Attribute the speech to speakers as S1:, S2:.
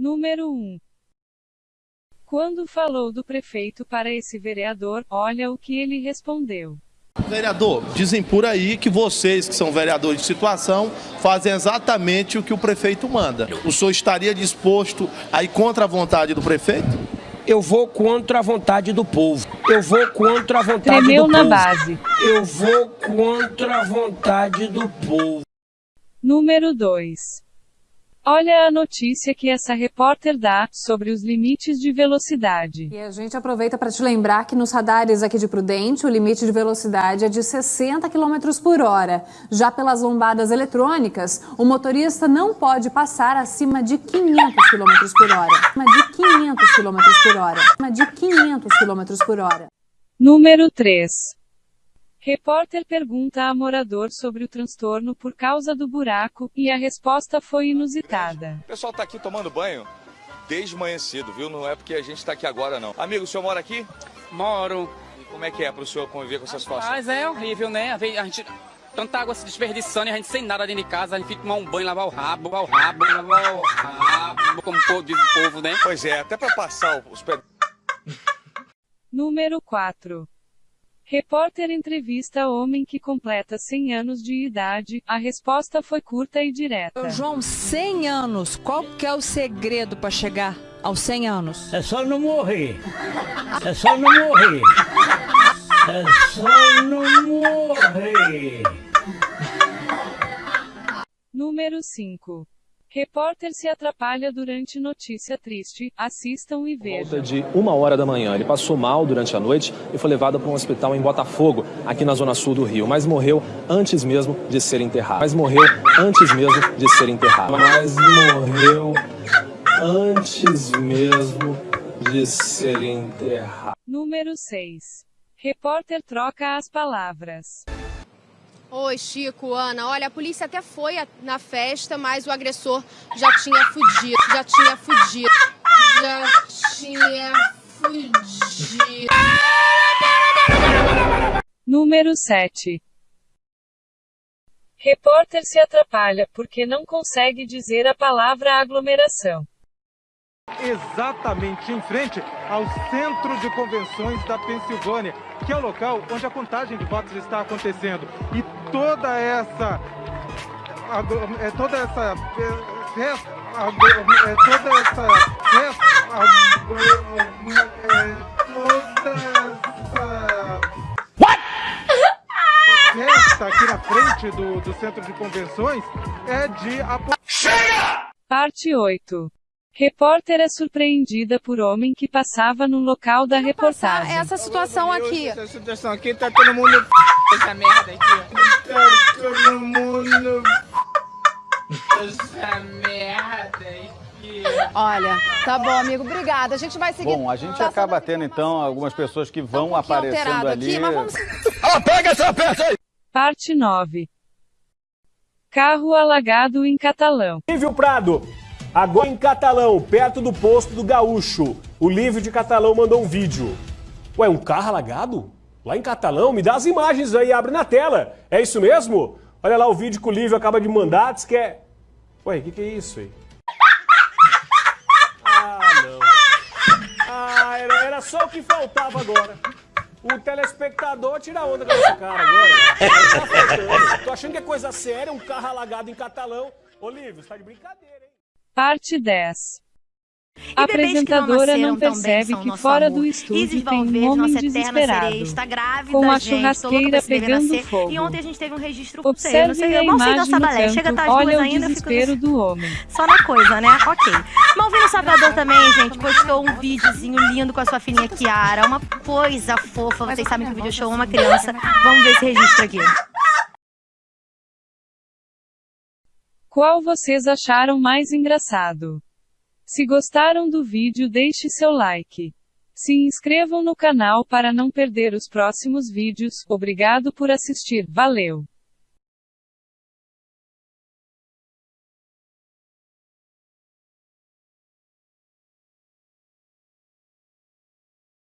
S1: Número 1. Quando falou do prefeito para esse vereador, olha o que ele respondeu.
S2: Vereador, dizem por aí que vocês, que são vereadores de situação, fazem exatamente o que o prefeito manda. O senhor estaria disposto a ir contra a vontade do prefeito?
S3: Eu vou contra a vontade do povo. Eu vou contra a vontade
S1: Tremeu
S3: do
S1: na
S3: povo.
S1: base.
S3: Eu vou contra a vontade do povo.
S1: Número 2. Olha a notícia que essa repórter dá sobre os limites de velocidade.
S4: E a gente aproveita para te lembrar que nos radares aqui de Prudente, o limite de velocidade é de 60 km por hora. Já pelas lombadas eletrônicas, o motorista não pode passar acima de 500 km por hora. Acima de 500 km por hora. Acima de 500 km por hora.
S1: Número 3. Repórter pergunta a morador sobre o transtorno por causa do buraco, e a resposta foi inusitada.
S5: O pessoal tá aqui tomando banho desde manhã cedo, viu? Não é porque a gente tá aqui agora, não. Amigo, o senhor mora aqui?
S6: Moro.
S5: E como é que é pro senhor conviver com essa situação?
S6: Mas é horrível, né? A gente. Tanta água se desperdiçando e a gente sem nada dentro de casa, a gente fica tomar um banho, lavar o rabo, lavar o rabo, lavar o rabo, como o povo diz o povo, né?
S5: Pois é, até pra passar os pés.
S1: Número 4. Repórter entrevista homem que completa 100 anos de idade. A resposta foi curta e direta.
S7: João, 100 anos, qual que é o segredo para chegar aos 100 anos?
S8: É só não morrer. É só não morrer. É só não morrer.
S1: Número 5. Repórter se atrapalha durante notícia triste. Assistam e vejam.
S9: volta de uma hora da manhã. Ele passou mal durante a noite e foi levado para um hospital em Botafogo, aqui na zona sul do Rio, mas morreu antes mesmo de ser enterrado. Mas morreu antes mesmo de ser enterrado. Mas morreu antes mesmo de ser enterrado.
S1: Número 6. Repórter troca as palavras.
S10: Oi, Chico, Ana. Olha, a polícia até foi na festa, mas o agressor já tinha fugido. Já tinha fugido. Já tinha fugido.
S1: Número 7. Repórter se atrapalha porque não consegue dizer a palavra aglomeração.
S11: Exatamente em frente ao Centro de Convenções da Pensilvânia, que é o local onde a contagem de votos está acontecendo. E toda essa é toda essa é, festa, aglo- é toda essa festa, é toda essa festa aqui na frente do, do Centro de Convenções é de apo-
S1: Parte 8. Repórter é surpreendida por homem que passava no local da reportagem.
S10: Essa situação aqui.
S6: Essa situação aqui tá todo mundo essa merda aqui.
S11: Tá todo mundo
S6: Essa merda aqui.
S4: Olha, tá bom, amigo. Obrigada. A gente vai seguir.
S12: Bom, a gente acaba tendo então algumas pessoas que vão
S4: um
S12: aparecendo ali.
S4: aqui, mas vamos
S1: Parte 9. Carro alagado em Catalão.
S13: Lívio Prado, agora em Catalão, perto do posto do Gaúcho. O Lívio de Catalão mandou um vídeo. Ué, um carro alagado? Lá em Catalão? Me dá as imagens aí, abre na tela. É isso mesmo? Olha lá o vídeo que o Lívio acaba de mandar, diz que é... Ué, o que, que é isso aí? Ah, não. Ah, era, era só o que faltava agora. O telespectador tira onda com esse cara agora. Tá. Tô achando que é coisa séria, um carro alagado em Catalão. Ô, Lívio, você tá de brincadeira, hein?
S1: Parte 10. A
S14: não
S1: apresentadora
S14: nasceram
S1: não
S14: também
S1: percebe que fora
S14: amor.
S1: do estúdio tem um homem desesperado.
S14: grávida,
S1: com a
S14: gente,
S1: churrasqueira pegando fogo.
S14: E ontem a gente teve um registro não sei,
S1: Observe
S14: não sei,
S1: a
S14: sei
S1: imagem no
S14: balé, chega duas
S1: olha o
S14: ainda,
S1: desespero do homem.
S14: só na coisa, né? Ok. Malvino Salvador também, gente, postou um videozinho lindo com a sua filhinha Kiara, uma coisa fofa, vocês sabem que o vídeo show é uma criança. Vamos ver esse registro aqui.
S1: Qual vocês acharam mais engraçado? Se gostaram do vídeo, deixe seu like. Se inscrevam no canal para não perder os próximos vídeos. Obrigado por assistir. Valeu!